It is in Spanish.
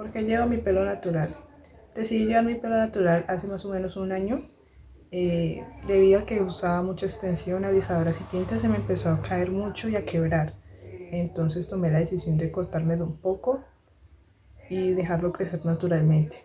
porque llevo mi pelo natural. Decidí llevar mi pelo natural hace más o menos un año. Eh, debido a que usaba mucha extensión, alisadoras y tintas, se me empezó a caer mucho y a quebrar. Entonces tomé la decisión de cortármelo un poco y dejarlo crecer naturalmente.